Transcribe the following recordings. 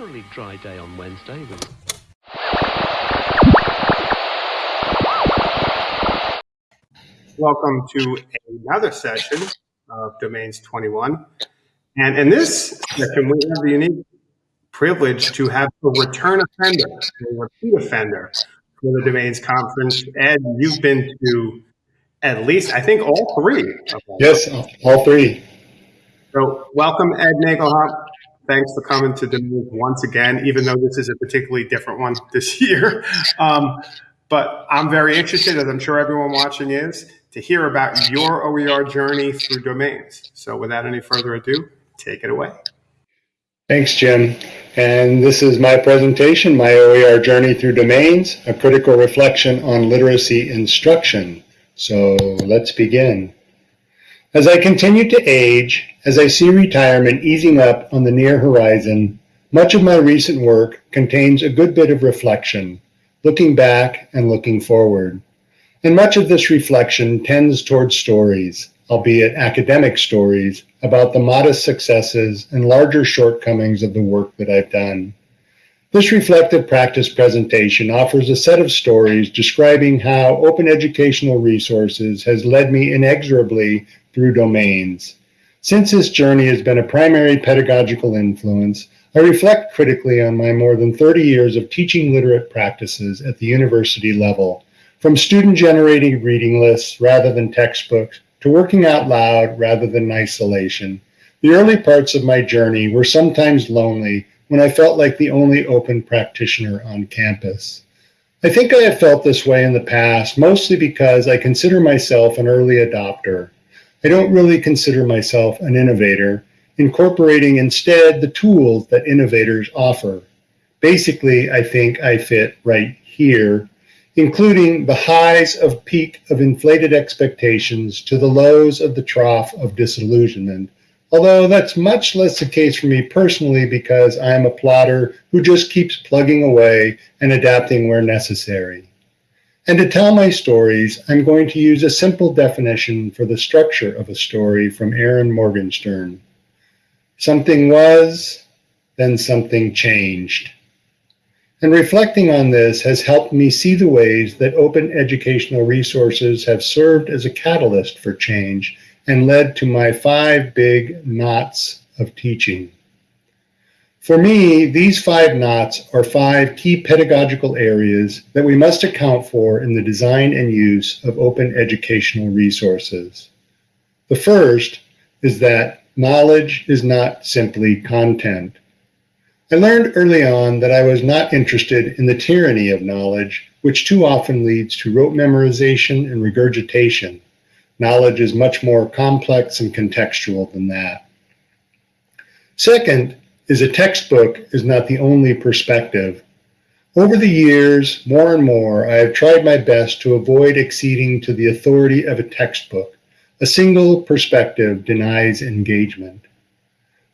generally dry day on Wednesday with Welcome to another session of Domains 21. And in this session, we have the unique privilege to have a return offender, a repeat offender for the Domains Conference. Ed, you've been to at least, I think, all three. of. Yes, all three. So welcome, Ed Nagelhout. Thanks for coming to Domains once again, even though this is a particularly different one this year. Um, but I'm very interested, as I'm sure everyone watching is, to hear about your OER journey through domains. So without any further ado, take it away. Thanks, Jim. And this is my presentation, my OER journey through domains, a critical reflection on literacy instruction. So let's begin. As I continue to age, as I see retirement easing up on the near horizon, much of my recent work contains a good bit of reflection, looking back and looking forward. And much of this reflection tends towards stories, albeit academic stories, about the modest successes and larger shortcomings of the work that I've done. This reflective practice presentation offers a set of stories describing how open educational resources has led me inexorably through domains. Since this journey has been a primary pedagogical influence, I reflect critically on my more than 30 years of teaching literate practices at the university level, from student-generated reading lists rather than textbooks to working out loud rather than isolation. The early parts of my journey were sometimes lonely when I felt like the only open practitioner on campus. I think I have felt this way in the past, mostly because I consider myself an early adopter. I don't really consider myself an innovator, incorporating instead the tools that innovators offer. Basically, I think I fit right here, including the highs of peak of inflated expectations to the lows of the trough of disillusionment, Although that's much less the case for me personally because I am a plotter who just keeps plugging away and adapting where necessary. And to tell my stories, I'm going to use a simple definition for the structure of a story from Erin Morgenstern. Something was, then something changed. And reflecting on this has helped me see the ways that open educational resources have served as a catalyst for change and led to my five big knots of teaching. For me, these five knots are five key pedagogical areas that we must account for in the design and use of open educational resources. The first is that knowledge is not simply content. I learned early on that I was not interested in the tyranny of knowledge, which too often leads to rote memorization and regurgitation. Knowledge is much more complex and contextual than that. Second is a textbook is not the only perspective. Over the years, more and more, I have tried my best to avoid acceding to the authority of a textbook. A single perspective denies engagement.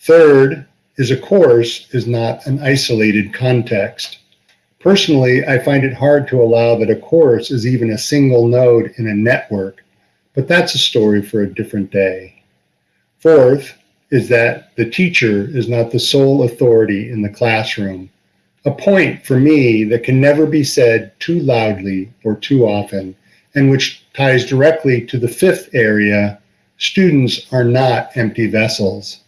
Third is a course is not an isolated context. Personally, I find it hard to allow that a course is even a single node in a network but that's a story for a different day. Fourth is that the teacher is not the sole authority in the classroom, a point for me that can never be said too loudly or too often, and which ties directly to the fifth area, students are not empty vessels.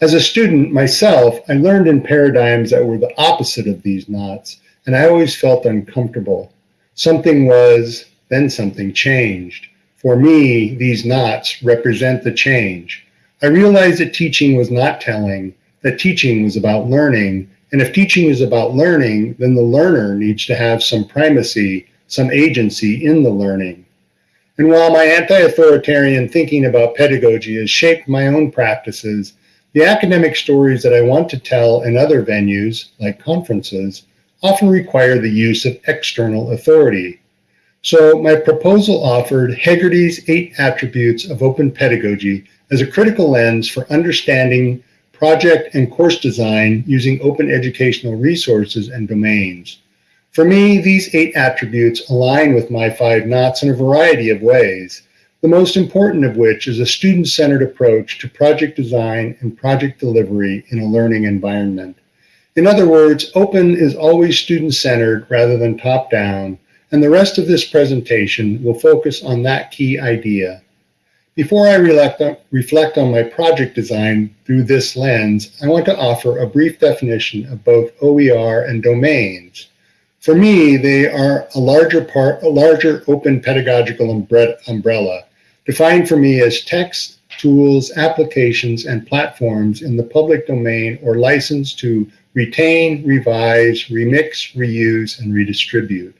As a student myself, I learned in paradigms that were the opposite of these knots, and I always felt uncomfortable. Something was, then something changed. For me, these knots represent the change. I realized that teaching was not telling, that teaching was about learning. And if teaching is about learning, then the learner needs to have some primacy, some agency in the learning. And while my anti-authoritarian thinking about pedagogy has shaped my own practices, the academic stories that I want to tell in other venues, like conferences, often require the use of external authority, so my proposal offered Hegarty's eight attributes of open pedagogy as a critical lens for understanding project and course design using open educational resources and domains. For me, these eight attributes align with my five knots in a variety of ways, the most important of which is a student-centered approach to project design and project delivery in a learning environment. In other words, open is always student-centered rather than top-down, and the rest of this presentation will focus on that key idea. Before I reflect on my project design through this lens, I want to offer a brief definition of both OER and domains. For me, they are a larger part, a larger open pedagogical umbrella, defined for me as text, tools, applications, and platforms in the public domain or licensed to retain, revise, remix, reuse, and redistribute.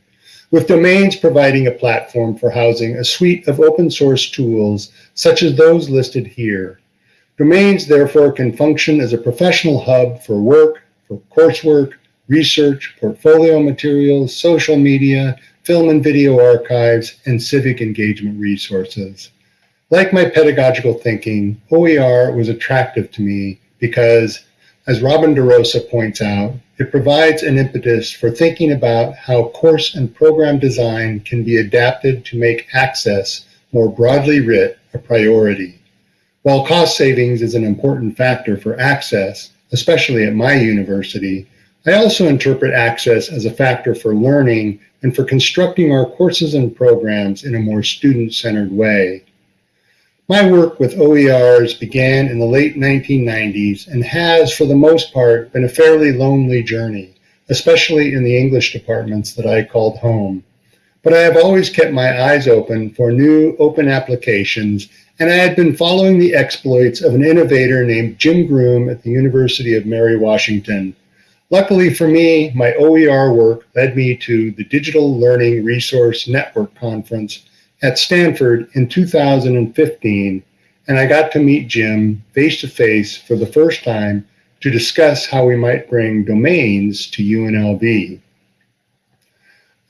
With domains providing a platform for housing a suite of open source tools, such as those listed here. Domains, therefore, can function as a professional hub for work, for coursework, research, portfolio materials, social media, film and video archives, and civic engagement resources. Like my pedagogical thinking, OER was attractive to me because, as Robin DeRosa points out, it provides an impetus for thinking about how course and program design can be adapted to make access more broadly writ a priority. While cost savings is an important factor for access, especially at my university, I also interpret access as a factor for learning and for constructing our courses and programs in a more student-centered way. My work with OERs began in the late 1990s and has, for the most part, been a fairly lonely journey, especially in the English departments that I called home. But I have always kept my eyes open for new open applications, and I had been following the exploits of an innovator named Jim Groom at the University of Mary Washington, Luckily for me, my OER work led me to the Digital Learning Research Network Conference at Stanford in 2015, and I got to meet Jim face to face for the first time to discuss how we might bring domains to UNLV.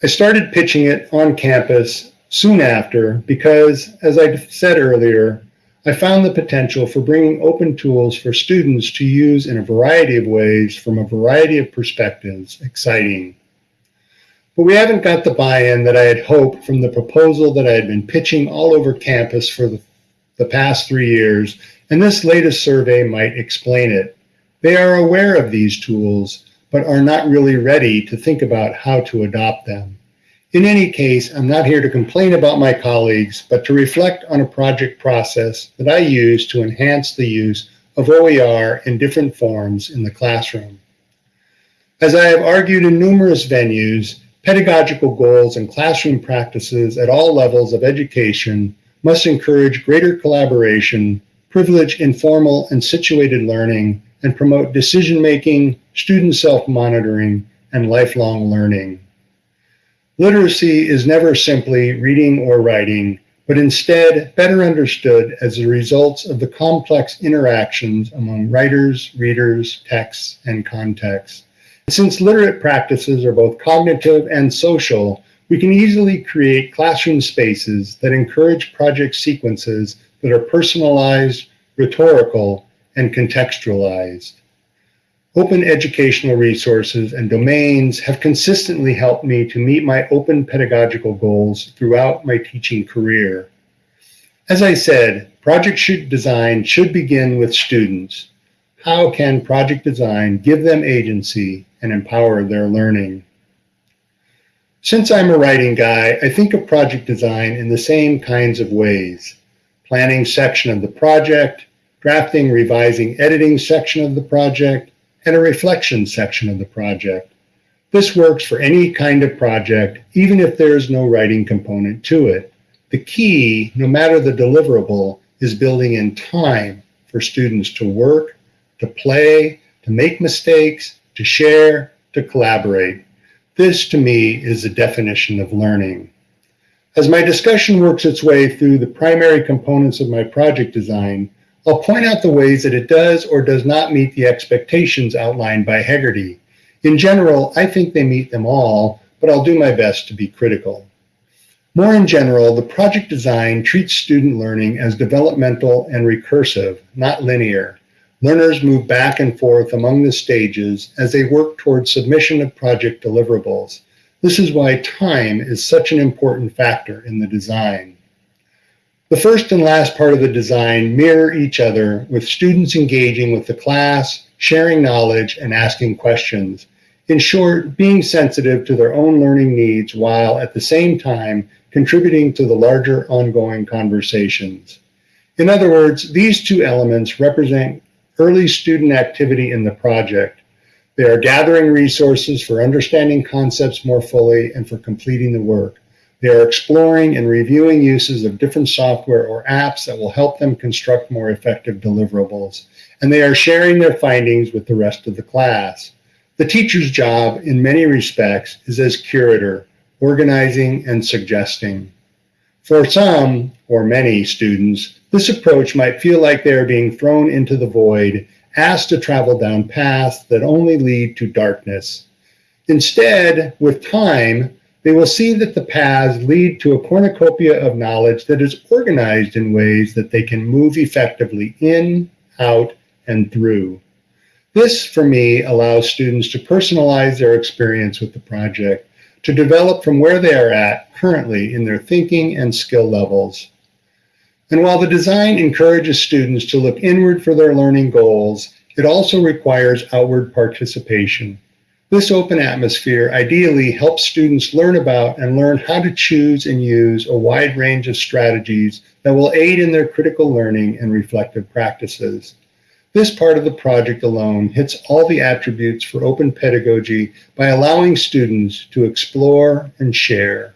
I started pitching it on campus soon after because, as I said earlier, I found the potential for bringing open tools for students to use in a variety of ways from a variety of perspectives exciting. But we haven't got the buy-in that I had hoped from the proposal that I had been pitching all over campus for the, the past three years, and this latest survey might explain it. They are aware of these tools, but are not really ready to think about how to adopt them. In any case, I'm not here to complain about my colleagues, but to reflect on a project process that I use to enhance the use of OER in different forms in the classroom. As I have argued in numerous venues, pedagogical goals and classroom practices at all levels of education must encourage greater collaboration, privilege informal and situated learning, and promote decision-making, student self-monitoring, and lifelong learning. Literacy is never simply reading or writing, but instead better understood as the results of the complex interactions among writers, readers, texts, and contexts. Since literate practices are both cognitive and social, we can easily create classroom spaces that encourage project sequences that are personalized, rhetorical, and contextualized. Open educational resources and domains have consistently helped me to meet my open pedagogical goals throughout my teaching career. As I said, project should design should begin with students. How can project design give them agency and empower their learning? Since I'm a writing guy, I think of project design in the same kinds of ways. Planning section of the project, drafting, revising, editing section of the project, and a reflection section of the project. This works for any kind of project, even if there is no writing component to it. The key, no matter the deliverable, is building in time for students to work, to play, to make mistakes, to share, to collaborate. This, to me, is the definition of learning. As my discussion works its way through the primary components of my project design, I'll point out the ways that it does or does not meet the expectations outlined by Hegarty. In general, I think they meet them all, but I'll do my best to be critical. More in general, the project design treats student learning as developmental and recursive, not linear. Learners move back and forth among the stages as they work towards submission of project deliverables. This is why time is such an important factor in the design. The first and last part of the design mirror each other with students engaging with the class, sharing knowledge, and asking questions. In short, being sensitive to their own learning needs while at the same time contributing to the larger ongoing conversations. In other words, these two elements represent early student activity in the project. They are gathering resources for understanding concepts more fully and for completing the work. They are exploring and reviewing uses of different software or apps that will help them construct more effective deliverables. And they are sharing their findings with the rest of the class. The teacher's job, in many respects, is as curator, organizing and suggesting. For some, or many students, this approach might feel like they are being thrown into the void, asked to travel down paths that only lead to darkness. Instead, with time, they will see that the paths lead to a cornucopia of knowledge that is organized in ways that they can move effectively in, out, and through. This, for me, allows students to personalize their experience with the project, to develop from where they are at currently in their thinking and skill levels. And while the design encourages students to look inward for their learning goals, it also requires outward participation. This open atmosphere ideally helps students learn about and learn how to choose and use a wide range of strategies that will aid in their critical learning and reflective practices. This part of the project alone hits all the attributes for open pedagogy by allowing students to explore and share.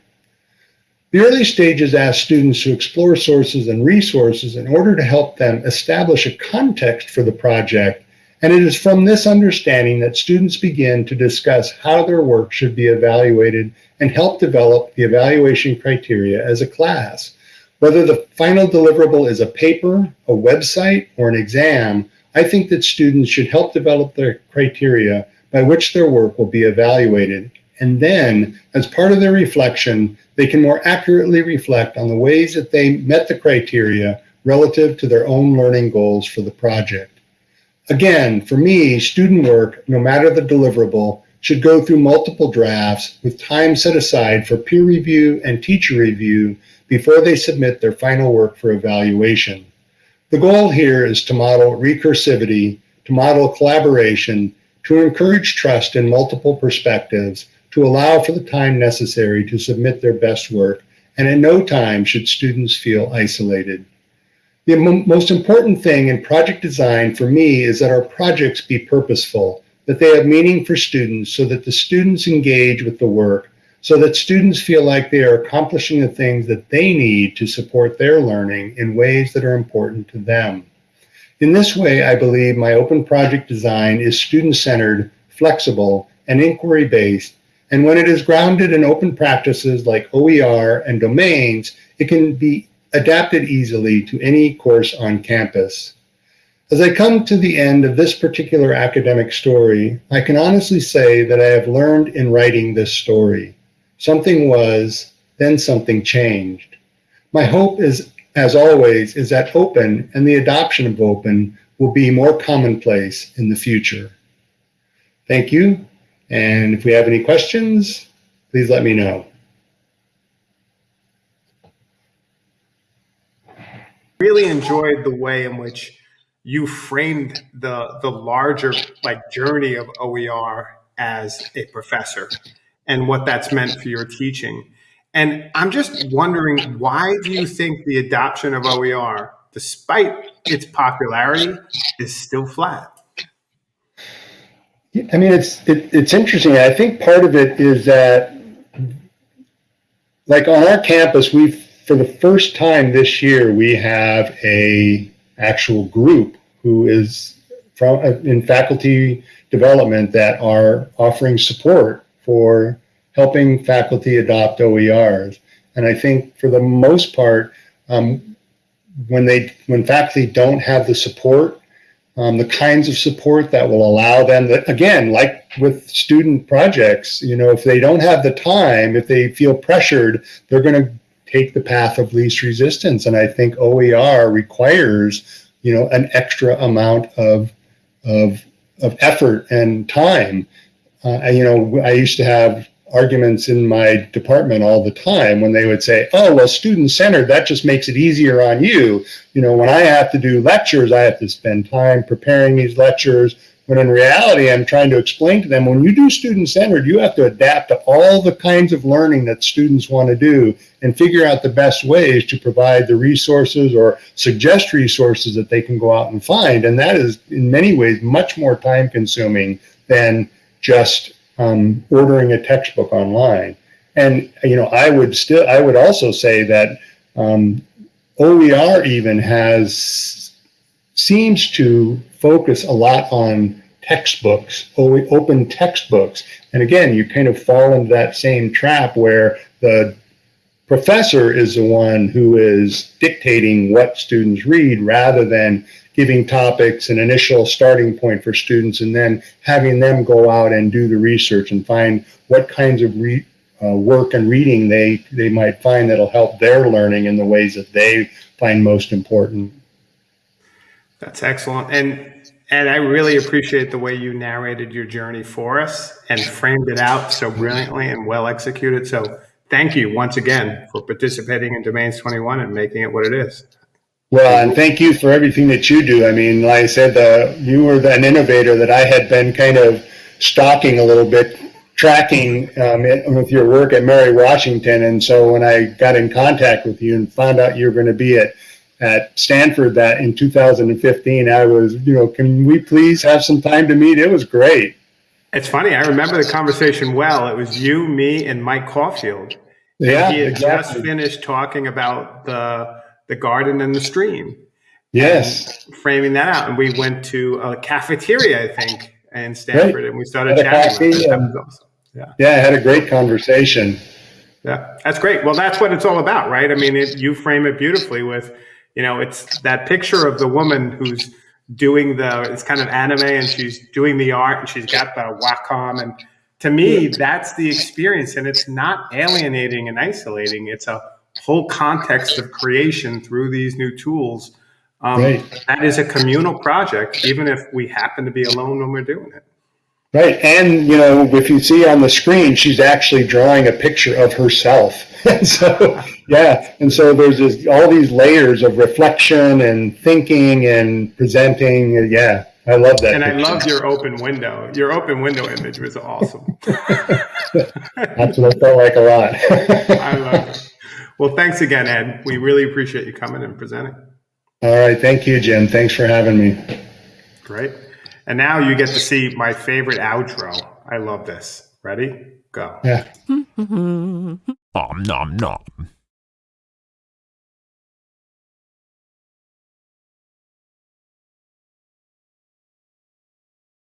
The early stages ask students to explore sources and resources in order to help them establish a context for the project, and it is from this understanding that students begin to discuss how their work should be evaluated and help develop the evaluation criteria as a class. Whether the final deliverable is a paper, a website, or an exam, I think that students should help develop their criteria by which their work will be evaluated. And then, as part of their reflection, they can more accurately reflect on the ways that they met the criteria relative to their own learning goals for the project. Again, for me, student work, no matter the deliverable, should go through multiple drafts with time set aside for peer review and teacher review before they submit their final work for evaluation. The goal here is to model recursivity, to model collaboration, to encourage trust in multiple perspectives, to allow for the time necessary to submit their best work, and in no time should students feel isolated. The most important thing in project design for me is that our projects be purposeful, that they have meaning for students so that the students engage with the work, so that students feel like they are accomplishing the things that they need to support their learning in ways that are important to them. In this way, I believe my open project design is student-centered, flexible, and inquiry-based, and when it is grounded in open practices like OER and domains, it can be adapted easily to any course on campus. As I come to the end of this particular academic story, I can honestly say that I have learned in writing this story. Something was, then something changed. My hope is, as always, is that open and the adoption of open will be more commonplace in the future. Thank you. And if we have any questions, please let me know. Really enjoyed the way in which you framed the the larger like journey of OER as a professor and what that's meant for your teaching. And I'm just wondering, why do you think the adoption of OER, despite its popularity, is still flat? I mean, it's it, it's interesting. I think part of it is that, like on our campus, we for the first time this year we have a actual group who is from in faculty development that are offering support for helping faculty adopt OERs. And I think for the most part, um, when they when faculty don't have the support, um, the kinds of support that will allow them that again, like with student projects, you know, if they don't have the time, if they feel pressured, they're going to take the path of least resistance. And I think OER requires, you know, an extra amount of of of effort and time uh, you know, I used to have arguments in my department all the time when they would say, oh, well, student centered, that just makes it easier on you. You know, when I have to do lectures, I have to spend time preparing these lectures, When in reality, I'm trying to explain to them when you do student centered, you have to adapt to all the kinds of learning that students want to do and figure out the best ways to provide the resources or suggest resources that they can go out and find. And that is, in many ways, much more time consuming than just um, ordering a textbook online. And, you know, I would still, I would also say that um, OER even has seems to focus a lot on textbooks, open textbooks. And again, you kind of fall into that same trap where the professor is the one who is dictating what students read rather than giving topics an initial starting point for students and then having them go out and do the research and find what kinds of uh, work and reading they, they might find that'll help their learning in the ways that they find most important. That's excellent. And and I really appreciate the way you narrated your journey for us and framed it out so brilliantly and well executed. So thank you once again for participating in Domains 21 and making it what it is. Well, and thank you for everything that you do. I mean, like I said, uh, you were an innovator that I had been kind of stalking a little bit, tracking um, with your work at Mary Washington. And so when I got in contact with you and found out you were going to be at at Stanford that in 2015, I was, you know, can we please have some time to meet? It was great. It's funny. I remember the conversation well. It was you, me, and Mike Caulfield. Yeah, he had exactly. just finished talking about the the garden and the stream. Yes, framing that out, and we went to a cafeteria, I think, in Stanford, right. and we started had chatting. Coffee, um, awesome. Yeah, yeah, I had a great conversation. Yeah, that's great. Well, that's what it's all about, right? I mean, it, you frame it beautifully with you know, it's that picture of the woman who's doing the, it's kind of anime and she's doing the art and she's got the Wacom. And to me, that's the experience. And it's not alienating and isolating. It's a whole context of creation through these new tools. Um, right. That is a communal project, even if we happen to be alone when we're doing it. Right. And, you know, if you see on the screen, she's actually drawing a picture of herself. and so, yeah. And so there's this, all these layers of reflection and thinking and presenting. Yeah. I love that. And picture. I love your open window. Your open window image was awesome. That's what I felt like a lot. I love it. Well, thanks again, Ed. We really appreciate you coming and presenting. All right. Thank you, Jim. Thanks for having me. Great. And now you get to see my favorite outro. I love this. Ready? Go. Yeah. nom nom nom.